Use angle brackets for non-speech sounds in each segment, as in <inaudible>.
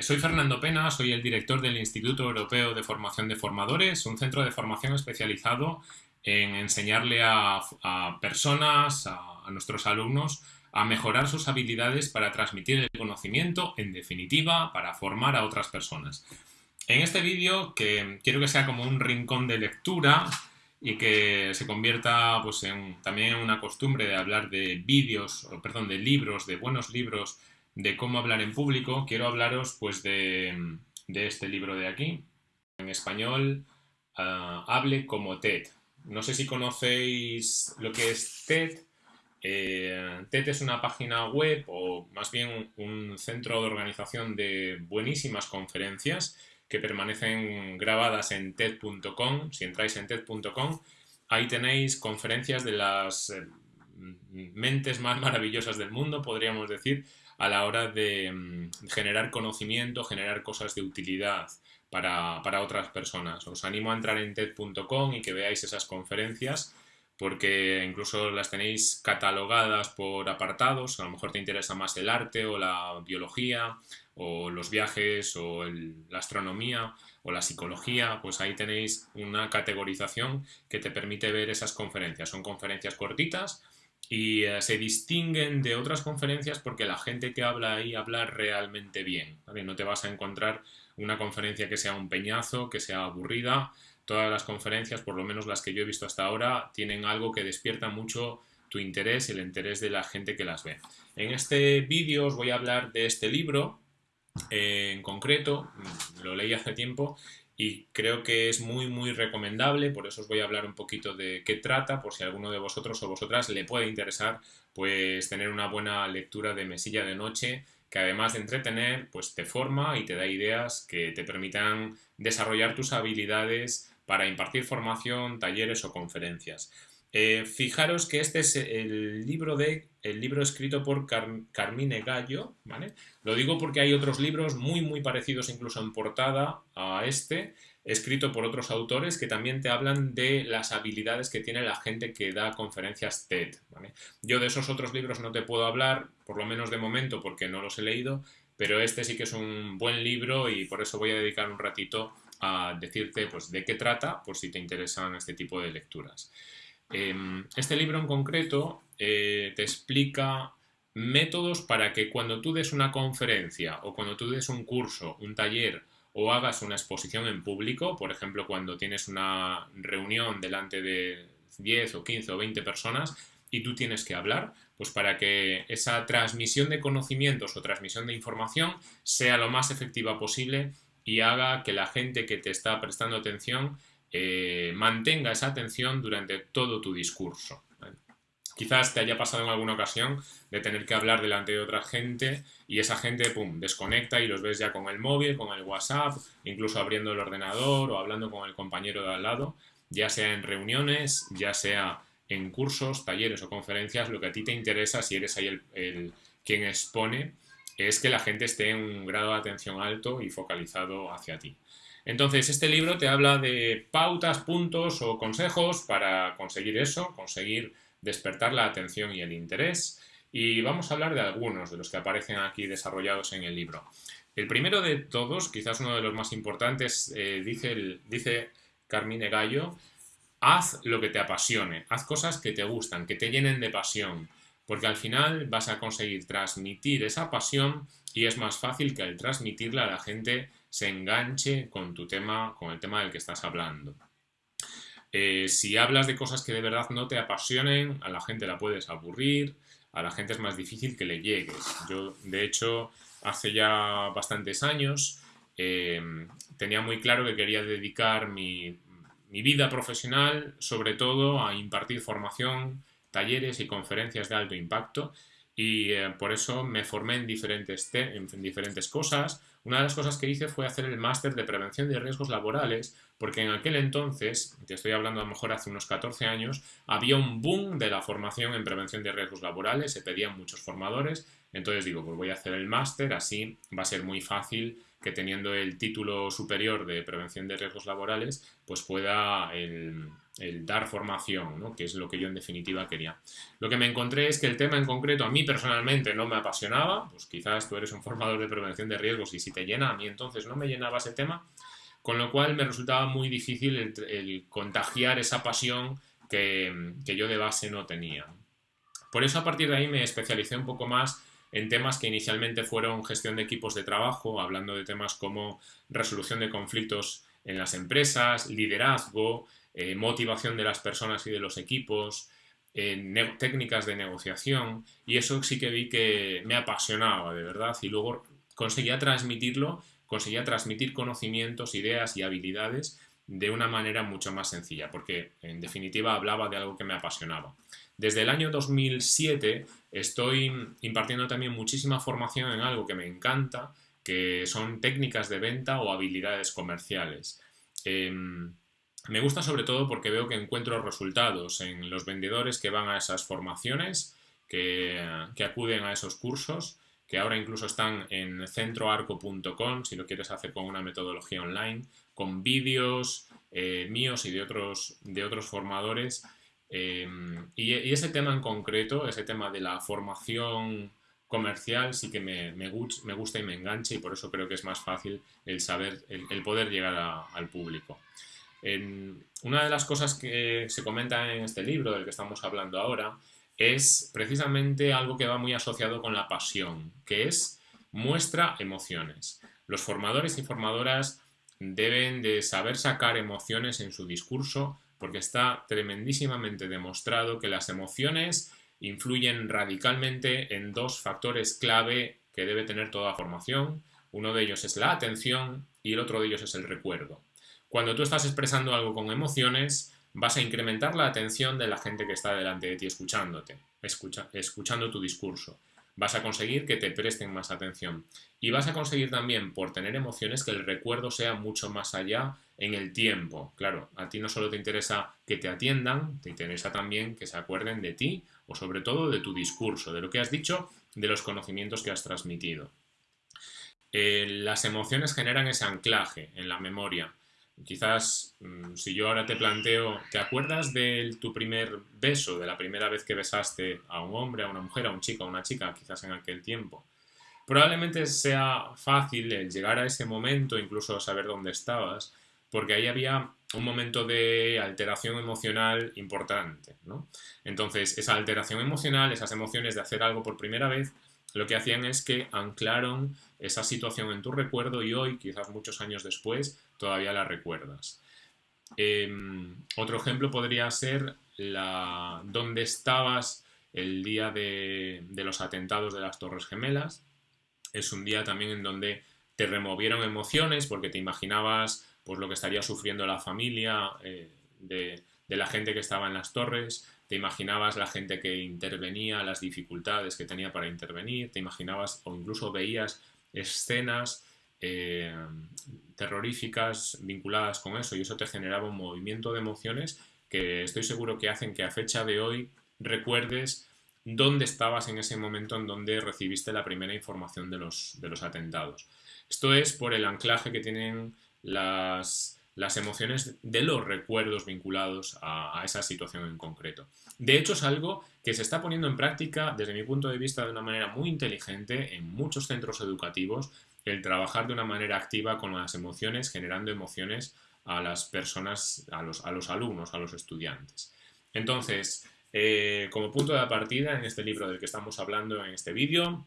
Eh, soy Fernando Pena, soy el director del Instituto Europeo de Formación de Formadores, un centro de formación especializado en enseñarle a, personas, a, nuestros alumnos, a mejorar sus habilidades para transmitir el conocimiento, en definitiva, para formar a otras personas. En este vídeo, que quiero que sea como un rincón de lectura y que se convierta pues, en, también en una costumbre de hablar de vídeos, perdón, de libros, de buenos libros, de cómo hablar en público, quiero hablaros pues de, este libro de aquí, en español, ah, Hable como TED. No sé si conocéis lo que es TED. Eh, TED es una página web o más bien un centro de organización de buenísimas conferencias que permanecen grabadas en TED.com. Si entráis en TED.com, ahí tenéis conferencias de las eh, mentes más maravillosas del mundo, podríamos decir, a la hora de mm, generar conocimiento, generar cosas de utilidad para, otras personas. Os animo a entrar en TED.com y que veáis esas conferencias porque incluso las tenéis catalogadas por apartados, a lo mejor te interesa más el arte o la biología o los viajes o la astronomía o la psicología, pues ahí tenéis una categorización que te permite ver esas conferencias. Son conferencias cortitas, y eh, se distinguen de otras conferencias porque la gente que habla ahí habla realmente bien. No te vas a encontrar una conferencia que sea un peñazo, que sea aburrida. Todas las conferencias, por lo menos las que yo he visto hasta ahora, tienen algo que despierta mucho tu interés y el interés de la gente que las ve. En este vídeo os voy a hablar de este libro eh, en concreto, lo leí hace tiempo y creo que es muy muy recomendable, por eso os voy a hablar un poquito de qué trata, por si alguno de vosotros o vosotras le puede interesar, pues tener una buena lectura de mesilla de noche, que además de entretener, pues te forma y te da ideas que te permitan desarrollar tus habilidades para impartir formación, talleres o conferencias. Eh, fijaros que este es el libro, de, el libro escrito por Carmine Gallo, ¿vale? Lo digo porque hay otros libros muy muy parecidos incluso en portada a este, escrito por otros autores que también te hablan de las habilidades que tiene la gente que da conferencias TED. Yo de esos otros libros no te puedo hablar, por lo menos de momento porque no los he leído, pero este sí que es un buen libro y por eso voy a dedicar un ratito a decirte pues, de qué trata, por si te interesan este tipo de lecturas. Em, este libro en concreto eh, te explica métodos para que cuando tú des una conferencia o cuando tú des un curso, un taller o hagas una exposición en público, por ejemplo, cuando tienes una reunión delante de 10 o 15 o 20 personas y tú tienes que hablar, pues para que esa transmisión de conocimientos o transmisión de información sea lo más efectiva posible y haga que la gente que te está prestando atención eh, mantenga esa atención durante todo tu discurso. Quizás te haya pasado en alguna ocasión de tener que hablar delante de otra gente y esa gente, pum, desconecta y los ves ya con el móvil, con el WhatsApp, incluso abriendo el ordenador o hablando con el compañero de al lado, ya sea en reuniones, ya sea en cursos, talleres o conferencias, lo que a ti te interesa, si eres ahí el, el quien expone, es que la gente esté en un grado de atención alto y focalizado hacia ti. Entonces, este libro te habla de pautas, puntos o consejos para conseguir eso, conseguir despertar la atención y el interés. Y vamos a hablar de algunos de los que aparecen aquí desarrollados en el libro. El primero de todos, quizás uno de los más importantes, eh, dice, dice Carmine Gallo, haz lo que te apasione, haz cosas que te gustan, que te llenen de pasión, porque al final vas a conseguir transmitir esa pasión y es más fácil que al transmitirla a la gente se enganche con tu tema, con el tema del que estás hablando. Eh, si hablas de cosas que de verdad no te apasionen, a la gente la puedes aburrir, a la gente es más difícil que le llegues. Yo, de hecho, hace ya bastantes años eh, tenía muy claro que quería dedicar mi, vida profesional sobre todo a impartir formación, talleres y conferencias de alto impacto y eh, por eso me formé en diferentes, en diferentes cosas, una de las cosas que hice fue hacer el máster de prevención de riesgos laborales, porque en aquel entonces, te estoy hablando a lo mejor hace unos 14 años, había un boom de la formación en prevención de riesgos laborales, se pedían muchos formadores, entonces digo, pues voy a hacer el máster, así va a ser muy fácil que teniendo el título superior de prevención de riesgos laborales, pues pueda el, el dar formación, ¿no? que es lo que yo en definitiva quería. Lo que me encontré es que el tema en concreto a mí personalmente no me apasionaba, pues quizás tú eres un formador de prevención de riesgos y si te llena, a mí entonces no me llenaba ese tema, con lo cual me resultaba muy difícil el, contagiar esa pasión que, que yo de base no tenía. Por eso a partir de ahí me especialicé un poco más en temas que inicialmente fueron gestión de equipos de trabajo, hablando de temas como resolución de conflictos en las empresas, liderazgo, eh, motivación de las personas y de los equipos, eh, técnicas de negociación y eso sí que vi que me apasionaba de verdad y luego conseguía transmitirlo, conseguía transmitir conocimientos, ideas y habilidades de una manera mucho más sencilla porque en definitiva hablaba de algo que me apasionaba. Desde el año 2007 estoy impartiendo también muchísima formación en algo que me encanta, que son técnicas de venta o habilidades comerciales. Em, me gusta sobre todo porque veo que encuentro resultados en los vendedores que van a esas formaciones, que, acuden a esos cursos, que ahora incluso están en centroarco.com, si lo quieres hacer con una metodología online, con vídeos eh, míos y de otros, de otros formadores. Em, y, ese tema en concreto, ese tema de la formación comercial, sí que me, me, gusta y me engancha y por eso creo que es más fácil el saber, el, poder llegar al público una de las cosas que se comenta en este libro del que estamos hablando ahora es precisamente algo que va muy asociado con la pasión, que es muestra emociones. Los formadores y formadoras deben de saber sacar emociones en su discurso porque está tremendísimamente demostrado que las emociones influyen radicalmente en dos factores clave que debe tener toda formación. Uno de ellos es la atención y el otro de ellos es el recuerdo. Cuando tú estás expresando algo con emociones, vas a incrementar la atención de la gente que está delante de ti escuchándote, escuchando tu discurso. Vas a conseguir que te presten más atención. Y vas a conseguir también, por tener emociones, que el recuerdo sea mucho más allá en el tiempo. Claro, a ti no solo te interesa que te atiendan, te interesa también que se acuerden de ti o sobre todo de tu discurso, de lo que has dicho, de los conocimientos que has transmitido. Eh, las emociones generan ese anclaje en la memoria Quizás mm, si yo ahora te planteo, ¿te acuerdas de tu primer beso, de la primera vez que besaste a un hombre, a una mujer, a un chico, a una chica, quizás en aquel tiempo? Probablemente sea fácil el llegar a ese momento, incluso saber dónde estabas, porque ahí había un momento de alteración emocional importante, ¿no? Entonces, esa alteración emocional, esas emociones de hacer algo por primera vez, lo que hacían es que anclaron esa situación en tu recuerdo y hoy, quizás muchos años después, todavía la recuerdas. Em, otro ejemplo podría ser la, dónde estabas el día de, los atentados de las Torres Gemelas. Es un día también en donde te removieron emociones porque te imaginabas pues, lo que estaría sufriendo la familia eh, de, de la gente que estaba en las torres, te imaginabas la gente que intervenía, las dificultades que tenía para intervenir, te imaginabas o incluso veías escenas eh, terroríficas vinculadas con eso y eso te generaba un movimiento de emociones que estoy seguro que hacen que a fecha de hoy recuerdes dónde estabas en ese momento en donde recibiste la primera información de los, de los atentados. Esto es por el anclaje que tienen las, las emociones de los recuerdos vinculados a, esa situación en concreto. De hecho, es algo que se está poniendo en práctica, desde mi punto de vista, de una manera muy inteligente en muchos centros educativos, el trabajar de una manera activa con las emociones, generando emociones a las personas, a los, a los alumnos, a los estudiantes. Entonces, eh, como punto de partida en este libro del que estamos hablando en este vídeo,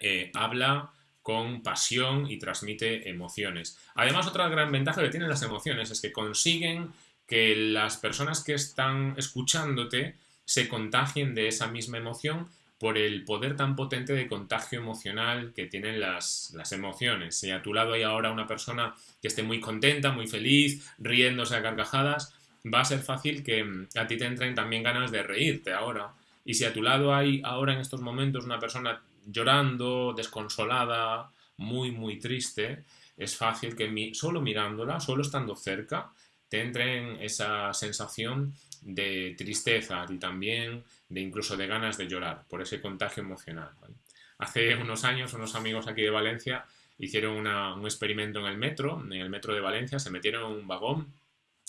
eh, habla con pasión y transmite emociones. Además, otra gran ventaja que tienen las emociones es que consiguen que las personas que están escuchándote se contagien de esa misma emoción por el poder tan potente de contagio emocional que tienen las, las, emociones. Si a tu lado hay ahora una persona que esté muy contenta, muy feliz, riéndose a carcajadas, va a ser fácil que mm, a ti te entren también ganas de reírte ahora. Y si a tu lado hay ahora en estos momentos una persona llorando, desconsolada, muy, muy triste, es fácil que solo mirándola, solo estando cerca, te entre en esa sensación de tristeza y también de incluso de ganas de llorar por ese contagio emocional. Hace unos años unos amigos aquí de Valencia hicieron un experimento en el metro, en el metro de Valencia, se metieron en un vagón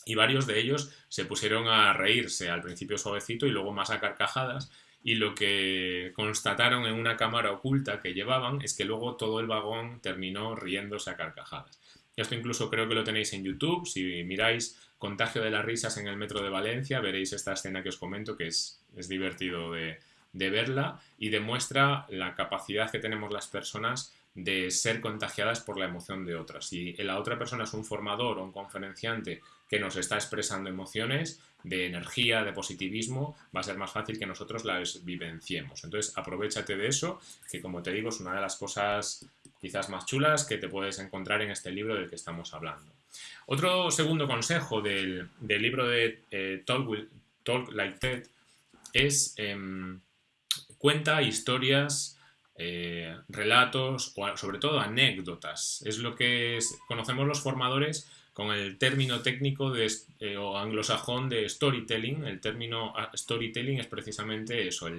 y varios de ellos se pusieron a reírse al principio suavecito y luego más a carcajadas y lo que constataron en una cámara oculta que llevaban es que luego todo el vagón terminó riéndose a carcajadas. Esto incluso creo que lo tenéis en YouTube, si miráis Contagio de las risas en el metro de Valencia, veréis esta escena que os comento que es, es divertido de, de verla y demuestra la capacidad que tenemos las personas de ser contagiadas por la emoción de otras. Si la otra persona es un formador o un conferenciante que nos está expresando emociones de energía, de positivismo, va a ser más fácil que nosotros las vivenciemos. Entonces, aprovechate de eso, que como te digo, es una de las cosas quizás más chulas que te puedes encontrar en este libro del que estamos hablando. Otro segundo consejo del, libro de eh, Talk, Like Ted es em, cuenta historias, eh, relatos o sobre todo anécdotas. Es lo que conocemos los formadores con el término técnico de, eh, o anglosajón de storytelling. El término ah, storytelling es precisamente eso,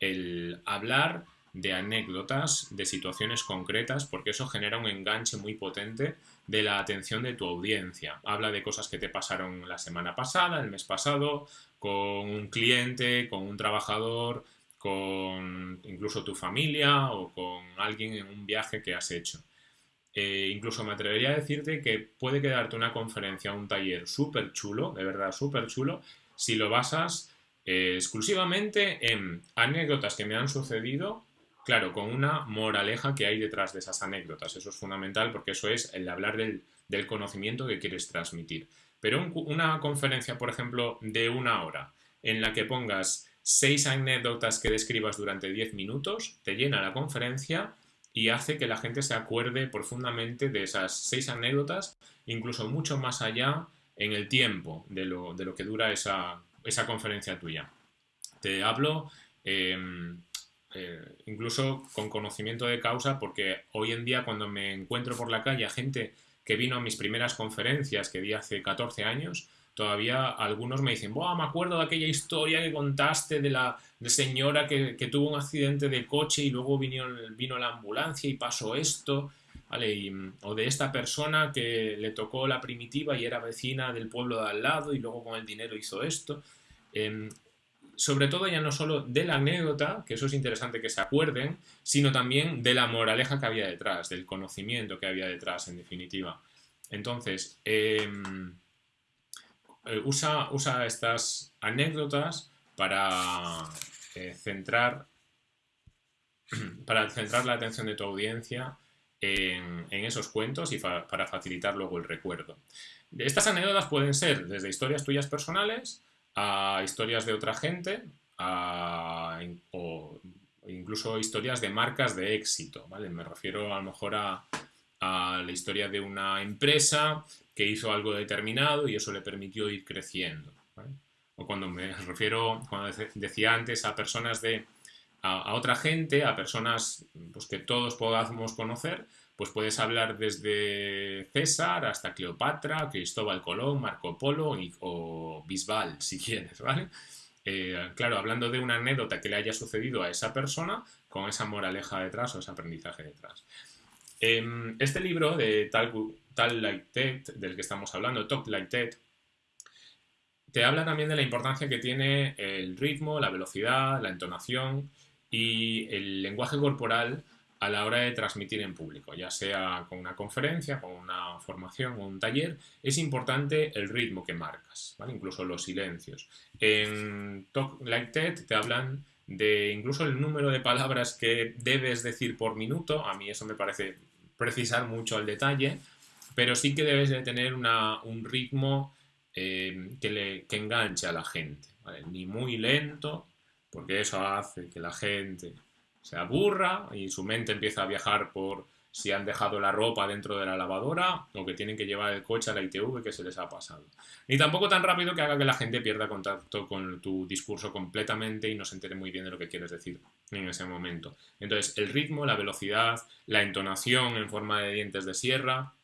el hablar de anécdotas, de situaciones concretas, porque eso genera un enganche muy potente de la atención de tu audiencia. Habla de cosas que te pasaron la semana pasada, el mes pasado, con un cliente, con un trabajador, con incluso tu familia o con alguien en un viaje que has hecho. Eh, incluso me atrevería a decirte que puede quedarte una conferencia, un taller súper chulo, de verdad súper chulo, si lo basas eh, exclusivamente en anécdotas que me han sucedido, claro, con una moraleja que hay detrás de esas anécdotas. Eso es fundamental porque eso es el hablar del, conocimiento que quieres transmitir. Pero una conferencia, por ejemplo, de una hora, en la que pongas seis anécdotas que describas durante diez minutos, te llena la conferencia y hace que la gente se acuerde profundamente de esas seis anécdotas, incluso mucho más allá en el tiempo de lo, que dura esa, conferencia tuya. Te hablo em, eh, incluso con conocimiento de causa, porque hoy en día cuando me encuentro por la calle a gente que vino a mis primeras conferencias que di hace 14 años, todavía algunos me dicen, me acuerdo de aquella historia que contaste de la señora que, tuvo un accidente de coche y luego vino, vino la ambulancia y pasó esto, ¿vale? o de esta persona que le tocó la primitiva y era vecina del pueblo de al lado y luego con el dinero hizo esto. Em, sobre todo ya no solo de la anécdota, que eso es interesante que se acuerden, sino también de la moraleja que había detrás, del conocimiento que había detrás, en definitiva. Entonces, em, eh, usa, estas anécdotas para eh, centrar <clears throat> para centrar la atención de tu audiencia en, esos cuentos y para facilitar luego el recuerdo. Estas anécdotas pueden ser desde historias tuyas personales a historias de otra gente o incluso historias de marcas de éxito, ¿vale? Me refiero a lo mejor a, a la historia de una empresa que hizo algo determinado y eso le permitió ir creciendo. O cuando me refiero, cuando decía antes a personas de, a, otra gente, a personas pues, que todos podamos conocer, pues puedes hablar desde César hasta Cleopatra, Cristóbal Colón, Marco Polo o Bisbal, <laughs> si quieres, ¿vale? Eh, claro, hablando de una anécdota que le haya sucedido a esa persona con esa moraleja detrás o ese aprendizaje detrás. Em, este libro de Tal, Tal Like Ted, del que estamos hablando, Talk Like Ted, te habla también de la importancia que tiene el ritmo, la velocidad, la entonación y el lenguaje corporal a la hora de transmitir en público, ya sea con una conferencia, con una formación o un taller, es importante el ritmo que marcas, incluso los silencios. En Talk Like Ted te hablan de incluso el número de palabras que debes decir por minuto, a mí eso me parece precisar mucho al detalle, pero sí que debes de tener un ritmo eh, que, enganche a la gente, ni muy lento, porque eso hace que la gente se aburra y su mente empieza a viajar por si han dejado la ropa dentro de la lavadora o que tienen que llevar el coche a la ITV que se les ha pasado. Ni tampoco tan rápido que haga que la gente pierda contacto con tu discurso completamente y no se entere muy bien de lo que quieres decir en ese momento. Entonces, el ritmo, la velocidad, la entonación en forma de dientes de sierra,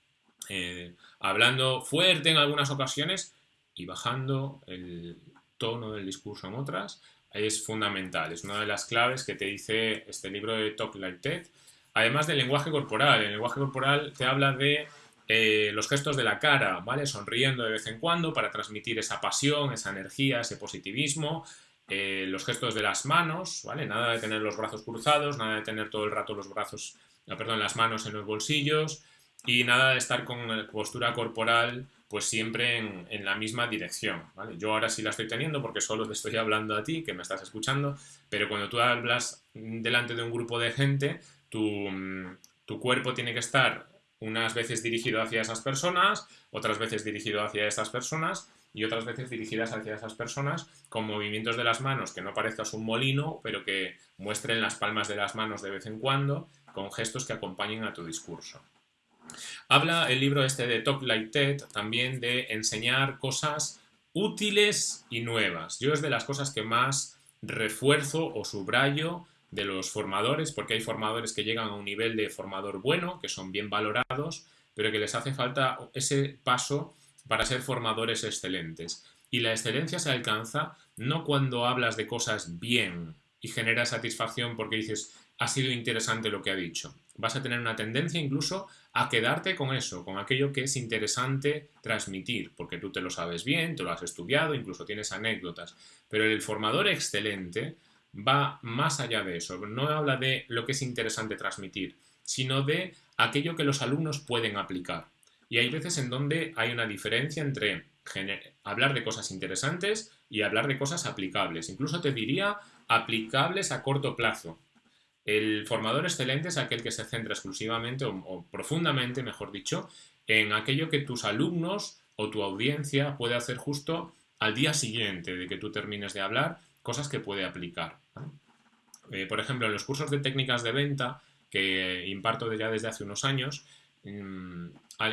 eh, hablando fuerte en algunas ocasiones y bajando el tono del discurso en otras, es fundamental. Es una de las claves que te dice este libro de Talk Like Ted Además del lenguaje corporal, el lenguaje corporal te habla de eh, los gestos de la cara, ¿vale? Sonriendo de vez en cuando para transmitir esa pasión, esa energía, ese positivismo. Eh, los gestos de las manos, ¿vale? Nada de tener los brazos cruzados, nada de tener todo el rato los brazos, perdón, las manos en los bolsillos y nada de estar con postura corporal pues siempre en, la misma dirección. ¿vale? Yo ahora sí la estoy teniendo porque solo te estoy hablando a ti, que me estás escuchando, pero cuando tú hablas delante de un grupo de gente, tu, tu cuerpo tiene que estar unas veces dirigido hacia esas personas, otras veces dirigido hacia esas personas y otras veces dirigidas hacia esas personas con movimientos de las manos que no parezcas un molino, pero que muestren las palmas de las manos de vez en cuando con gestos que acompañen a tu discurso. Habla el libro este de Talk Like TED también de enseñar cosas útiles y nuevas. Yo es de las cosas que más refuerzo o subrayo de los formadores, porque hay formadores que llegan a un nivel de formador bueno, que son bien valorados, pero que les hace falta ese paso para ser formadores excelentes. Y la excelencia se alcanza no cuando hablas de cosas bien y genera satisfacción porque dices, ha sido interesante lo que ha dicho. Vas a tener una tendencia incluso a quedarte con eso, con aquello que es interesante transmitir, porque tú te lo sabes bien, te lo has estudiado, incluso tienes anécdotas. Pero el formador excelente va más allá de eso, no habla de lo que es interesante transmitir, sino de aquello que los alumnos pueden aplicar. Y hay veces en donde hay una diferencia entre hablar de cosas interesantes y hablar de cosas aplicables. Incluso te diría aplicables a corto plazo. El formador excelente es aquel que se centra exclusivamente o, profundamente, mejor dicho, en aquello que tus alumnos o tu audiencia puede hacer justo al día siguiente de que tú termines de hablar, cosas que puede aplicar. Eh, por ejemplo, en los cursos de técnicas de venta que imparto ya desde hace unos años, mm,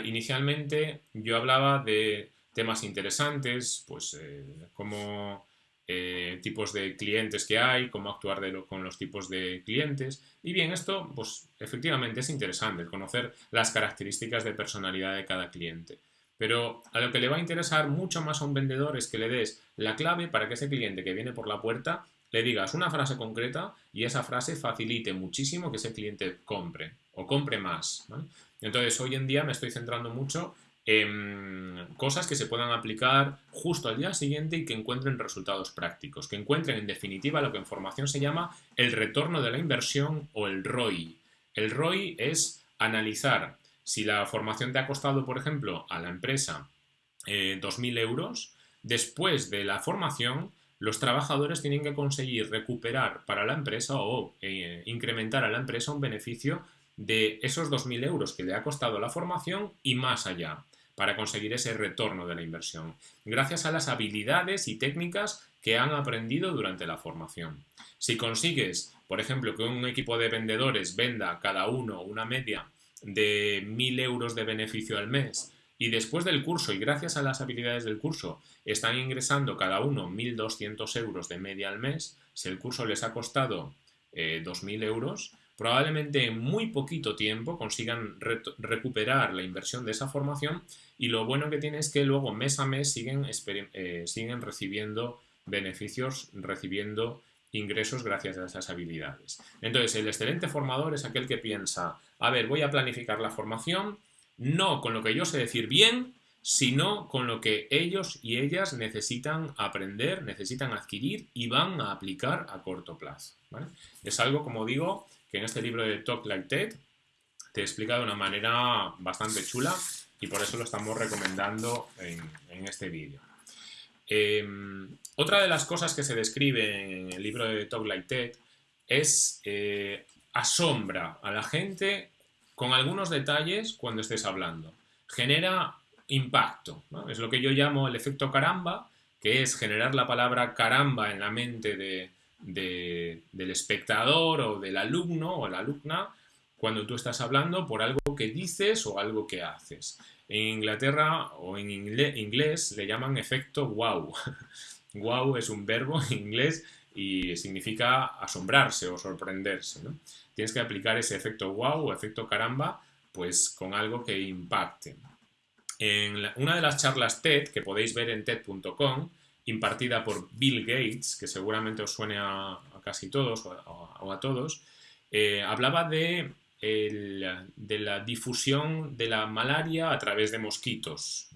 inicialmente yo hablaba de temas interesantes, pues eh, como eh, tipos de clientes que hay, cómo actuar con los tipos de clientes. Y bien, esto, pues efectivamente es interesante, conocer las características de personalidad de cada cliente. Pero a lo que le va a interesar mucho más a un vendedor es que le des la clave para que ese cliente que viene por la puerta le digas una frase concreta y esa frase facilite muchísimo que ese cliente compre o compre más. Entonces, hoy en día me estoy centrando mucho cosas que se puedan aplicar justo al día siguiente y que encuentren resultados prácticos, que encuentren en definitiva lo que en formación se llama el retorno de la inversión o el ROI. El ROI es analizar si la formación te ha costado, por ejemplo, a la empresa eh, 2.000 euros, después de la formación los trabajadores tienen que conseguir recuperar para la empresa o eh, incrementar a la empresa un beneficio de esos 2.000 euros que le ha costado la formación y más allá para conseguir ese retorno de la inversión, gracias a las habilidades y técnicas que han aprendido durante la formación. Si consigues, por ejemplo, que un equipo de vendedores venda cada uno una media de 1.000 euros de beneficio al mes y después del curso y gracias a las habilidades del curso están ingresando cada uno 1.200 euros de media al mes, si el curso les ha costado 2.000 eh, euros, probablemente en muy poquito tiempo consigan recuperar la inversión de esa formación y lo bueno que tiene es que luego mes a mes siguen, eh, siguen recibiendo beneficios, recibiendo ingresos gracias a esas habilidades. Entonces, el excelente formador es aquel que piensa, a ver, voy a planificar la formación, no con lo que yo sé decir bien, sino con lo que ellos y ellas necesitan aprender, necesitan adquirir y van a aplicar a corto plazo. Es algo, como digo, que en este libro de Talk Like TED te explica de una manera bastante chula y por eso lo estamos recomendando en, este vídeo. Em, otra de las cosas que se describe en el libro de Talk Like TED es eh, asombra a la gente con algunos detalles cuando estés hablando. Genera impacto. Es lo que yo llamo el efecto caramba, que es generar la palabra caramba en la mente de, del espectador o del alumno o la alumna cuando tú estás hablando por algo que dices o algo que haces. En Inglaterra o en inglés le llaman efecto wow. <laughs> wow es un verbo en inglés y significa asombrarse o sorprenderse. Tienes que aplicar ese efecto wow o efecto caramba pues con algo que impacte. En una de las charlas TED que podéis ver en TED.com impartida por Bill Gates, que seguramente os suene a, casi todos o a, todos, eh, hablaba de de la difusión de la malaria a través de mosquitos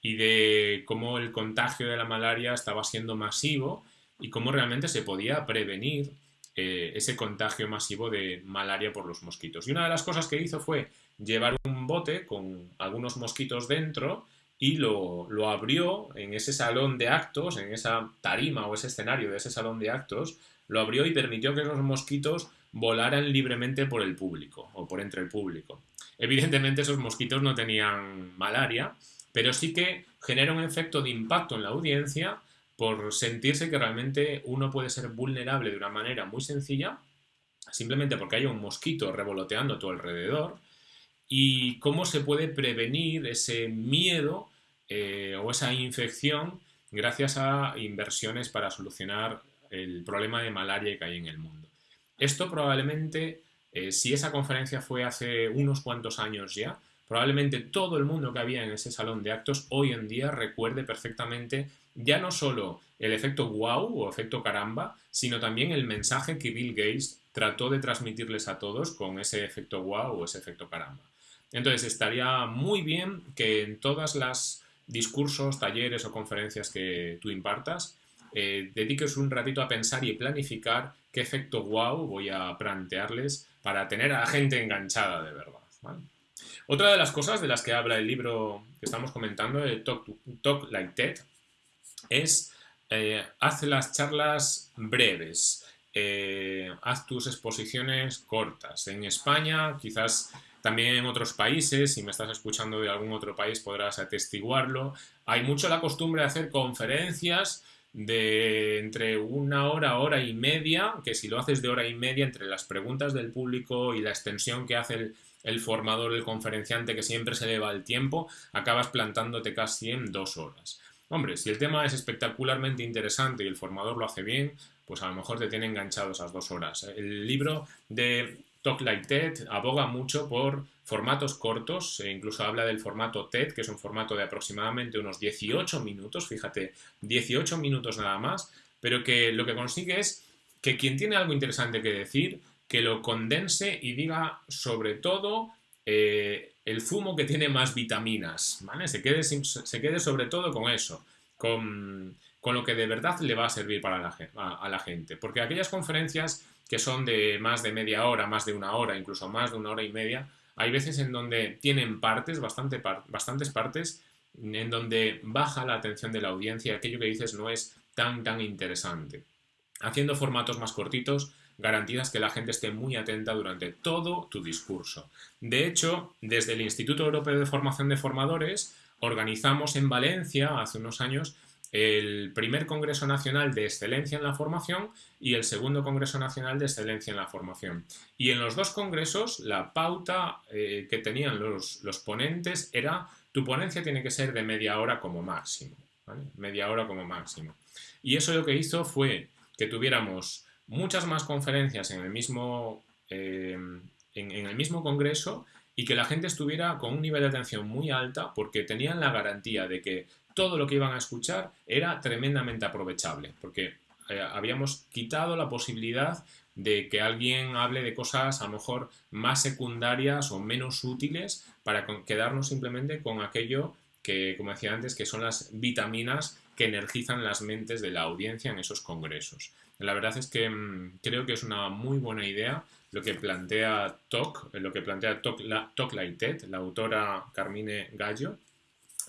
y de cómo el contagio de la malaria estaba siendo masivo y cómo realmente se podía prevenir eh, ese contagio masivo de malaria por los mosquitos. Y una de las cosas que hizo fue llevar un bote con algunos mosquitos dentro y lo, lo, abrió en ese salón de actos, en esa tarima o ese escenario de ese salón de actos, lo abrió y permitió que esos mosquitos volaran libremente por el público o por entre el público. Evidentemente esos mosquitos no tenían malaria, pero sí que genera un efecto de impacto en la audiencia por sentirse que realmente uno puede ser vulnerable de una manera muy sencilla, simplemente porque hay un mosquito revoloteando a tu alrededor, y cómo se puede prevenir ese miedo eh, o esa infección gracias a inversiones para solucionar el problema de malaria que hay en el mundo. Esto probablemente, eh, si esa conferencia fue hace unos cuantos años ya, probablemente todo el mundo que había en ese salón de actos hoy en día recuerde perfectamente ya no solo el efecto wow o efecto caramba, sino también el mensaje que Bill Gates trató de transmitirles a todos con ese efecto wow o ese efecto caramba. Entonces estaría muy bien que en todas las discursos, talleres o conferencias que tú impartas, eh, dediques un ratito a pensar y planificar qué efecto wow voy a plantearles para tener a la gente enganchada de verdad. Otra de las cosas de las que habla el libro que estamos comentando, el Talk, Like TED, es eh, haz las charlas breves, eh, haz tus exposiciones cortas. En España, quizás también en otros países, si me estás escuchando de algún otro país podrás atestiguarlo, hay mucho la costumbre de hacer conferencias de entre una hora, hora y media, que si lo haces de hora y media entre las preguntas del público y la extensión que hace el, formador, el conferenciante, que siempre se le va el tiempo, acabas plantándote casi en dos horas. Hombre, si el tema es espectacularmente interesante y el formador lo hace bien, pues a lo mejor te tiene enganchado esas dos horas. El libro de Talk Like TED aboga mucho por formatos cortos, e incluso habla del formato TED, que es un formato de aproximadamente unos 18 minutos, fíjate, 18 minutos nada más, pero que lo que consigue es que quien tiene algo interesante que decir, que lo condense y diga sobre todo eh, el zumo que tiene más vitaminas, ¿vale? Se quede, se quede sobre todo con eso, con, lo que de verdad le va a servir para a la gente, porque aquellas conferencias que son de más de media hora, más de una hora, incluso más de una hora y media, hay veces en donde tienen partes, bastante bastantes partes, en donde baja la atención de la audiencia aquello que dices no es tan, tan interesante. Haciendo formatos más cortitos, garantizas que la gente esté muy atenta durante todo tu discurso. De hecho, desde el Instituto Europeo de Formación de Formadores, organizamos en Valencia hace unos años el primer Congreso Nacional de Excelencia en la Formación y el segundo Congreso Nacional de Excelencia en la Formación. Y en los dos congresos la pauta eh, que tenían los, los, ponentes era tu ponencia tiene que ser de media hora como máximo. Media hora como máximo. Y eso lo que hizo fue que tuviéramos muchas más conferencias en el mismo, eh, en el mismo congreso y que la gente estuviera con un nivel de atención muy alta porque tenían la garantía de que todo lo que iban a escuchar era tremendamente aprovechable, porque eh, habíamos quitado la posibilidad de que alguien hable de cosas a lo mejor más secundarias o menos útiles para quedarnos simplemente con aquello que, como decía antes, que son las vitaminas que energizan las mentes de la audiencia en esos congresos. La verdad es que mm, creo que es una muy buena idea lo que plantea TOC, lo que plantea TOC, la, la autora Carmine Gallo,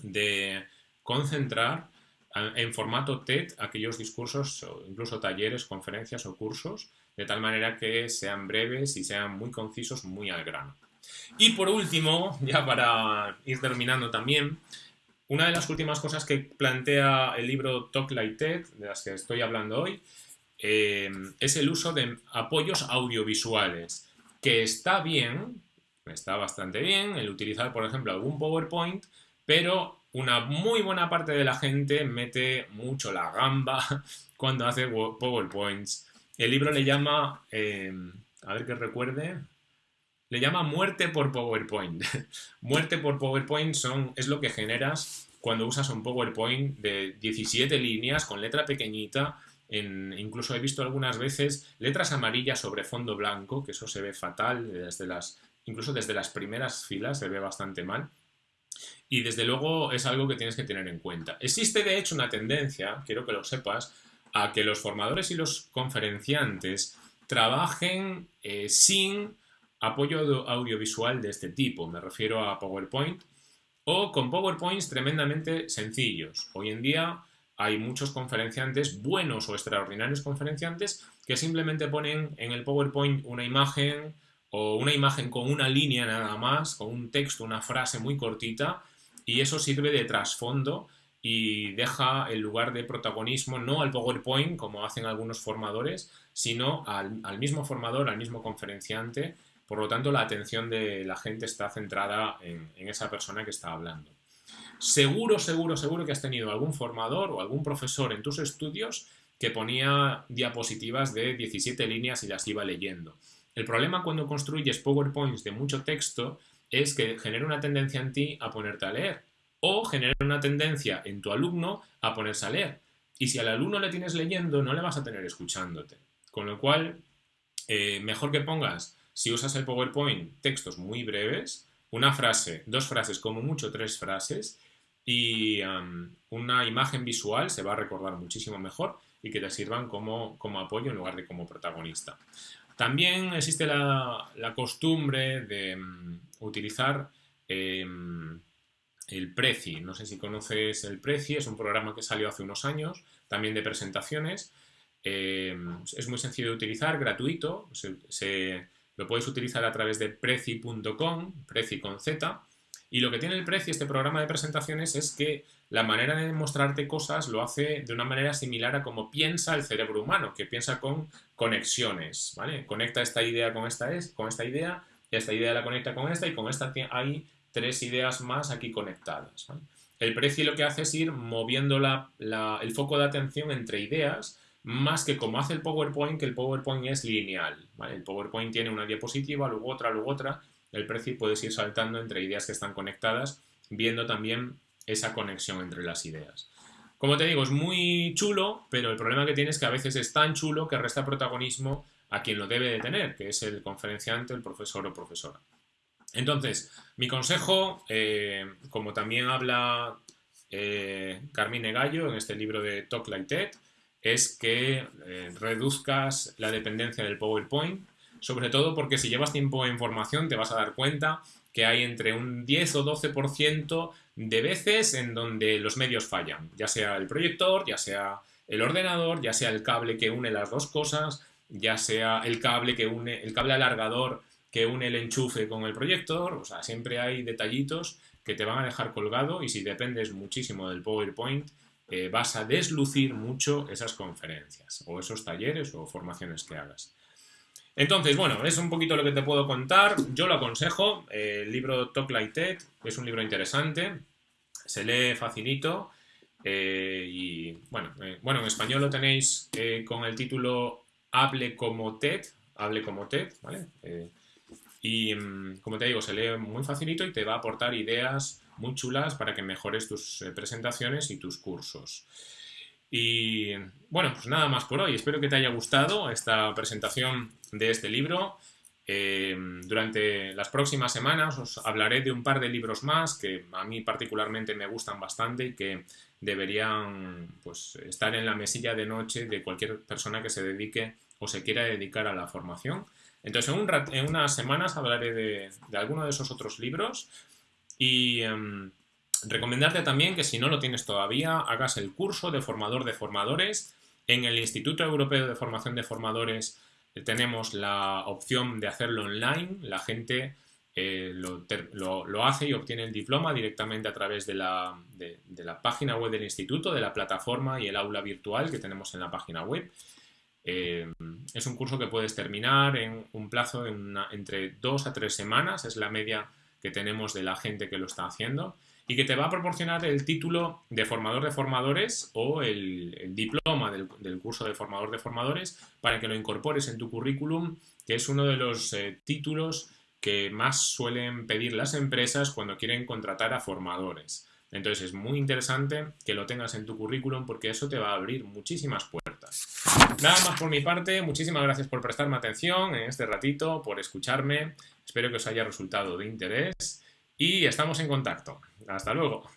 de concentrar en formato TED aquellos discursos, o incluso talleres, conferencias o cursos, de tal manera que sean breves y sean muy concisos, muy al grano. Y por último, <laughs> ya para ir terminando también, una de las últimas cosas que plantea el libro Talk Like TED, de las que estoy hablando hoy, eh, es el uso de apoyos audiovisuales, que está bien, está bastante bien, el utilizar, por ejemplo, algún PowerPoint, pero una muy buena parte de la gente mete mucho la gamba <laughs> cuando hace PowerPoints. El libro le llama, eh, a ver que recuerde, le llama muerte por PowerPoint. <laughs> muerte por PowerPoint son, es lo que generas cuando usas un PowerPoint de 17 líneas con letra pequeñita incluso he visto algunas veces letras amarillas sobre fondo blanco, que eso se ve fatal, desde las, incluso desde las primeras filas se ve bastante mal. Y desde luego es algo que tienes que tener en cuenta. Existe de hecho una tendencia, quiero que lo sepas, a que los formadores y los conferenciantes trabajen eh, sin apoyo audiovisual de este tipo. Me refiero a PowerPoint o con PowerPoints tremendamente sencillos. Hoy en día hay muchos conferenciantes, buenos o extraordinarios conferenciantes, que simplemente ponen en el PowerPoint una imagen o una imagen con una línea nada más, con un texto, una frase muy cortita, y eso sirve de trasfondo y deja el lugar de protagonismo no al PowerPoint, como hacen algunos formadores, sino al, mismo formador, al mismo conferenciante. Por lo tanto, la atención de la gente está centrada en, en esa persona que está hablando. Seguro, seguro, seguro que has tenido algún formador o algún profesor en tus estudios que ponía diapositivas de 17 líneas y las iba leyendo. El problema cuando construyes PowerPoints de mucho texto es que genera una tendencia en ti a ponerte a leer o genera una tendencia en tu alumno a ponerse a leer. Y si al alumno le tienes leyendo, no le vas a tener escuchándote. Con lo cual, eh, mejor que pongas, si usas el PowerPoint, textos muy breves, una frase, dos frases, como mucho tres frases, y una imagen visual se va a recordar muchísimo mejor y que te sirvan como, como apoyo en lugar de como protagonista. También existe la, costumbre de mm, utilizar em, el Prezi. No sé si conoces el Prezi, es un programa que salió hace unos años, también de presentaciones. Em, es muy sencillo de utilizar, gratuito. Se, lo puedes utilizar a través de prezi.com, Prezi con Z. Y lo que tiene el Prezi, este programa de presentaciones, es que la manera de mostrarte cosas lo hace de una manera similar a como piensa el cerebro humano, que piensa con conexiones, ¿vale? Conecta esta idea con esta, es, con esta idea, esta idea la conecta con esta y con esta hay tres ideas más aquí conectadas. El Prezi lo que hace es ir moviendo el foco de atención entre ideas, más que como hace el PowerPoint, que el PowerPoint es lineal. El PowerPoint tiene una diapositiva, luego otra, luego otra. El Prezi puedes ir saltando entre ideas que están conectadas, viendo también esa conexión entre las ideas. Como te digo, es muy chulo, pero el problema que tiene es que a veces es tan chulo que resta protagonismo a quien lo debe de tener, que es el conferenciante, el profesor o profesora. Entonces, mi consejo, eh, como también habla eh, Carmine Gallo en este libro de Talk Like TED, es que eh, reduzcas la dependencia del PowerPoint, sobre todo porque si llevas tiempo en formación te vas a dar cuenta que hay entre un 10 o 12% de veces en donde los medios fallan, ya sea el proyector, ya sea el ordenador, ya sea el cable que une las dos cosas, ya sea el cable que une, el cable alargador que une el enchufe con el proyector, o sea, siempre hay detallitos que te van a dejar colgado y si dependes muchísimo del PowerPoint, eh, vas a deslucir mucho esas conferencias o esos talleres o formaciones que hagas. Entonces, bueno, es un poquito lo que te puedo contar. Yo lo aconsejo. el libro Talk Like TED es un libro interesante. Se lee facilito. Eh, y bueno, eh, bueno, en español lo tenéis eh, con el título Hable como TED. Hable como TED, ¿vale? y mm, como te digo, se lee muy facilito y te va a aportar ideas muy chulas para que mejores tus presentaciones y tus cursos. Y bueno, pues nada más por hoy. Espero que te haya gustado esta presentación de este libro. Eh, durante las próximas semanas os hablaré de un par de libros más que a mí particularmente me gustan bastante y que deberían pues, estar en la mesilla de noche de cualquier persona que se dedique o se quiera dedicar a la formación. Entonces, en, unas semanas hablaré de, alguno de esos otros libros y... Em, Recomendarte también que si no lo tienes todavía, hagas el curso de formador de formadores. En el Instituto Europeo de Formación de Formadores tenemos la opción de hacerlo online. La gente eh, lo, hace y obtiene el diploma directamente a través de la, página web del instituto, de la plataforma y el aula virtual que tenemos en la página web. Eh, es un curso que puedes terminar en un plazo de entre dos a tres semanas, es la media que tenemos de la gente que lo está haciendo y que te va a proporcionar el título de formador de formadores o el, diploma del, curso de formador de formadores para que lo incorpores en tu currículum, que es uno de los eh, títulos que más suelen pedir las empresas cuando quieren contratar a formadores. Entonces es muy interesante que lo tengas en tu currículum porque eso te va a abrir muchísimas puertas. Nada más por mi parte, muchísimas gracias por prestarme atención en este ratito, por escucharme. Espero que os haya resultado de interés y estamos en contacto. Hasta luego.